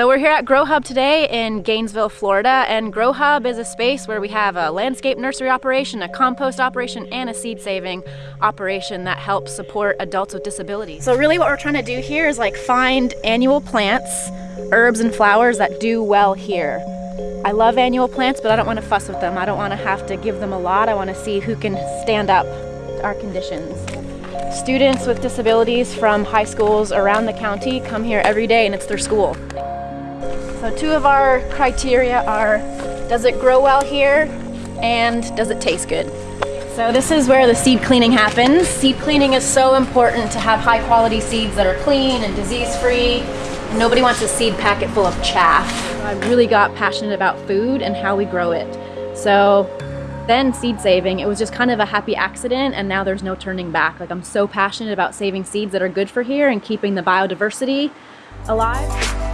So we're here at Grow Hub today in Gainesville, Florida, and Grow Hub is a space where we have a landscape nursery operation, a compost operation, and a seed saving operation that helps support adults with disabilities. So really what we're trying to do here is like find annual plants, herbs and flowers that do well here. I love annual plants, but I don't want to fuss with them. I don't want to have to give them a lot. I want to see who can stand up to our conditions. Students with disabilities from high schools around the county come here every day and it's their school. So two of our criteria are, does it grow well here? And does it taste good? So this is where the seed cleaning happens. Seed cleaning is so important to have high quality seeds that are clean and disease free. Nobody wants a seed packet full of chaff. I really got passionate about food and how we grow it. So then seed saving, it was just kind of a happy accident and now there's no turning back. Like I'm so passionate about saving seeds that are good for here and keeping the biodiversity alive.